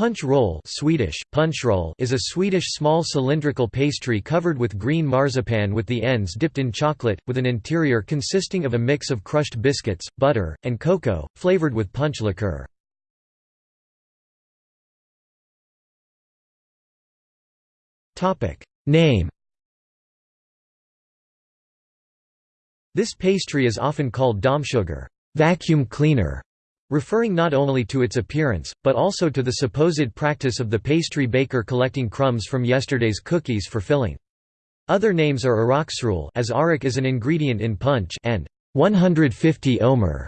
Punch roll Swedish, punschrulle is a Swedish small cylindrical pastry covered with green marzipan with the ends dipped in chocolate, with an interior consisting of a mix of crushed biscuits, butter, and cocoa, flavored with punch liqueur. Name This pastry is often called dammsugare vacuum cleaner", referring not only to its appearance, but also to the supposed practice of the pastry baker collecting crumbs from yesterday's cookies for filling. Other names are arraksrulle as arak is an ingredient in punch and 150 ohmer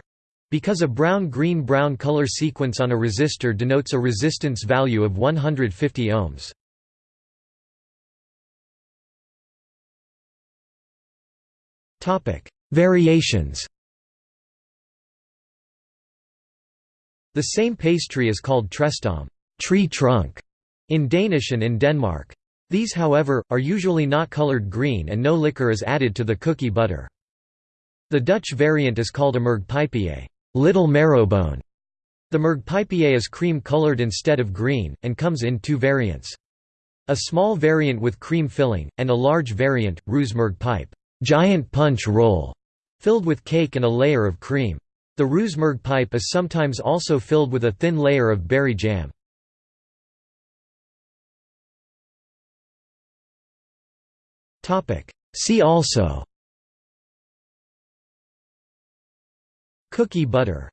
because a brown-green-brown color sequence on a resistor denotes a resistance value of 150 ohms. Variations The same pastry is called træstamme tree trunk", in Danish and in Denmark. These however, are usually not colored green and no liquor is added to the cookie butter. The Dutch variant is called a mergpijpje little marrowbone". The mergpijpje is cream-colored instead of green, and comes in two variants. A small variant with cream filling, and a large variant, reuzenmergpijp giant punch roll", filled with cake and a layer of cream. The reuzenmergpijp is sometimes also filled with a thin layer of berry jam. See also. Cookie butter